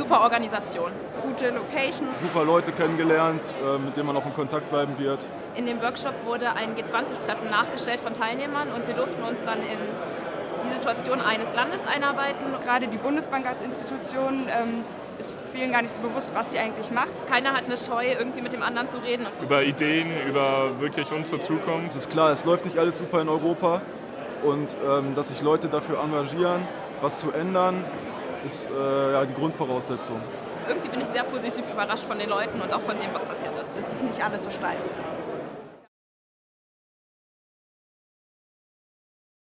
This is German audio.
Super Organisation. Gute Location. Super Leute kennengelernt, äh, mit denen man auch in Kontakt bleiben wird. In dem Workshop wurde ein G20-Treffen nachgestellt von Teilnehmern und wir durften uns dann in die Situation eines Landes einarbeiten. Gerade die Bundesbank als Institution ähm, ist vielen gar nicht so bewusst, was die eigentlich macht. Keiner hat eine Scheu, irgendwie mit dem anderen zu reden. Über Ideen, über wirklich unsere Zukunft. Es ist klar, es läuft nicht alles super in Europa und ähm, dass sich Leute dafür engagieren, was zu ändern, ist äh, ja, die Grundvoraussetzung. Irgendwie bin ich sehr positiv überrascht von den Leuten und auch von dem, was passiert ist. Es ist nicht alles so steif.